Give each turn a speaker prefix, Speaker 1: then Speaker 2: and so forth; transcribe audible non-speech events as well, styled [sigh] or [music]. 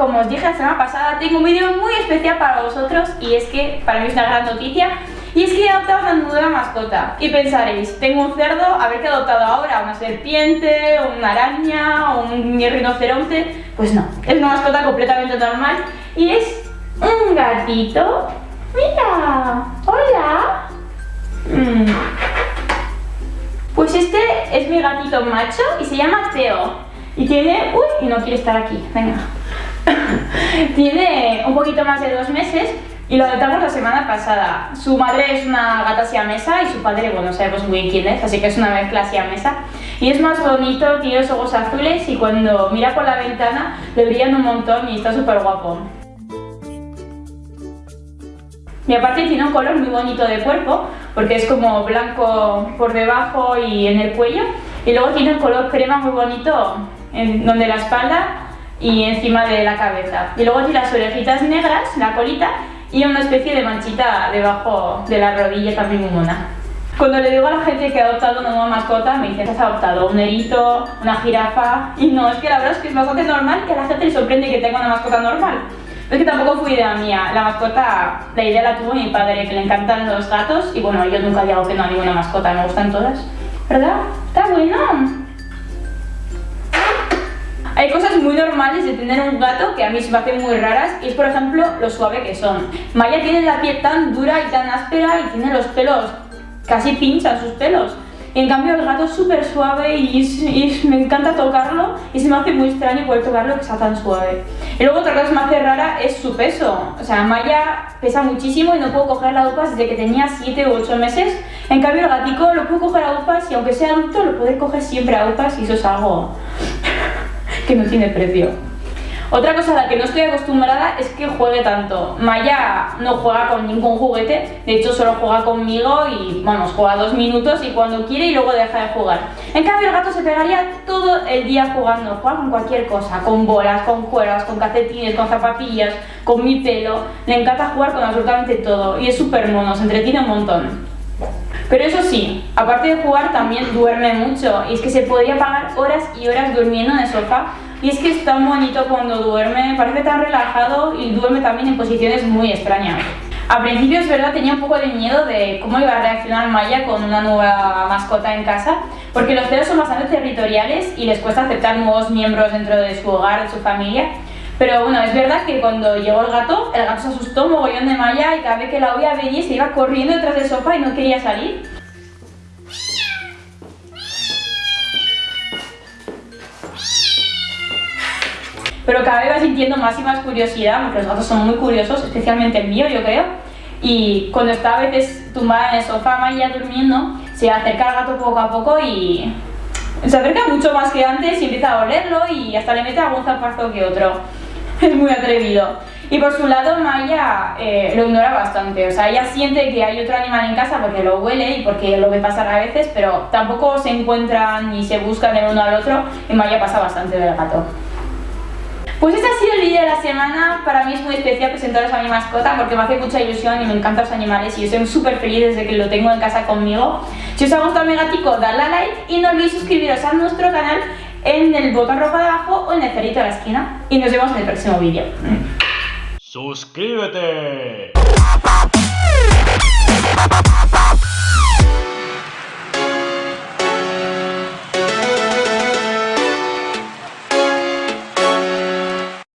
Speaker 1: como os dije la semana pasada, tengo un vídeo muy especial para vosotros y es que para mí es una gran noticia y es que he adoptado una nueva mascota. Y pensaréis, tengo un cerdo, a ver qué he adoptado ahora, una serpiente, una araña, un rinoceronte. Pues no, es una mascota completamente normal y es un gatito. Mira, hola. Mm. Pues este es mi gatito macho y se llama Teo. Y tiene... Uy, y no quiere estar aquí, venga. [laughs] tiene un poquito más de dos meses y lo adoptamos la semana pasada. Su madre es una gata siamesa y su padre, bueno, sabemos muy bien quién es, así que es una mezcla siamesa. Y es más bonito, tiene los ojos azules y cuando mira por la ventana le brillan un montón y está súper guapo. Y aparte tiene un color muy bonito de cuerpo, porque es como blanco por debajo y en el cuello. Y luego tiene un color crema muy bonito en donde la espalda y encima de la cabeza. Y luego tiene las orejitas negras, la colita, y una especie de manchita debajo de la rodilla también muy mona. Cuando le digo a la gente que ha adoptado una nueva mascota, me dicen que has adoptado un erito, una jirafa, y no, es que la verdad es que es bastante normal que a la gente le sorprende que tenga una mascota normal. Es que tampoco fue idea mía, la mascota, la idea la tuvo mi padre, que le encantan los gatos, y bueno, yo nunca digo que no a ninguna mascota, me gustan todas. ¿Verdad? Está bueno. Hay cosas muy normales de tener un gato que a mí se me hacen muy raras y es por ejemplo lo suave que son. Maya tiene la piel tan dura y tan áspera y tiene los pelos, casi pinchan sus pelos. En cambio el gato es súper suave y, me encanta tocarlo y se me hace muy extraño poder tocarlo que sea tan suave. Y luego otra cosa que me hace rara es su peso. O sea, Maya pesa muchísimo y no puedo coger la UPAS desde que tenía 7 u 8 meses. En cambio el gatico lo puedo coger a UPAS y aunque sea adulto lo puedo coger siempre a UPAS y eso es algo que no tiene precio. Otra cosa a la que no estoy acostumbrada es que juegue tanto. Maya no juega con ningún juguete, de hecho solo juega conmigo y vamos, juega dos minutos y cuando quiere y luego deja de jugar. En cambio el gato se pegaría todo el día jugando, juega con cualquier cosa, con bolas, con cuerdas, con calcetines, con zapatillas, con mi pelo. Le encanta jugar con absolutamente todo y es súper mono, se entretiene un montón. Pero eso sí, aparte de jugar también duerme mucho. Y es que se podría pagar horas y horas durmiendo en el sofá. Y es que es tan bonito cuando duerme, parece tan relajado y duerme también en posiciones muy extrañas. Al principio es verdad tenía un poco de miedo de cómo iba a reaccionar Maya con una nueva mascota en casa porque los celos son bastante territoriales y les cuesta aceptar nuevos miembros dentro de su hogar, de su familia pero bueno, es verdad que cuando llegó el gato, el gato se asustó un mogollón de Maya y cada vez que la oía venir se iba corriendo detrás del sofá y no quería salir. Pero cada vez va sintiendo más y más curiosidad, porque los gatos son muy curiosos, especialmente el mío yo creo. Y cuando está a veces tumbada en el sofá, Maya durmiendo, se acerca al gato poco a poco y se acerca mucho más que antes y empieza a olerlo y hasta le mete algún zapazo que otro. [laughs] es muy atrevido. Y por su lado Maya eh, lo ignora bastante, o sea, ella siente que hay otro animal en casa porque lo huele y porque lo ve pasar a veces, pero tampoco se encuentran ni se buscan el uno al otro y Maya pasa bastante del gato. Pues este ha sido el vídeo de la semana, para mí es muy especial presentaros a mi mascota porque me hace mucha ilusión y me encantan los animales y yo estoy súper feliz desde que lo tengo en casa conmigo. Si os ha gustado mi gatico, dadle a like y no olvidéis suscribiros a nuestro canal en el botón rojo de abajo o en el cerrito de la esquina. Y nos vemos en el próximo vídeo.
Speaker 2: ¡Suscríbete!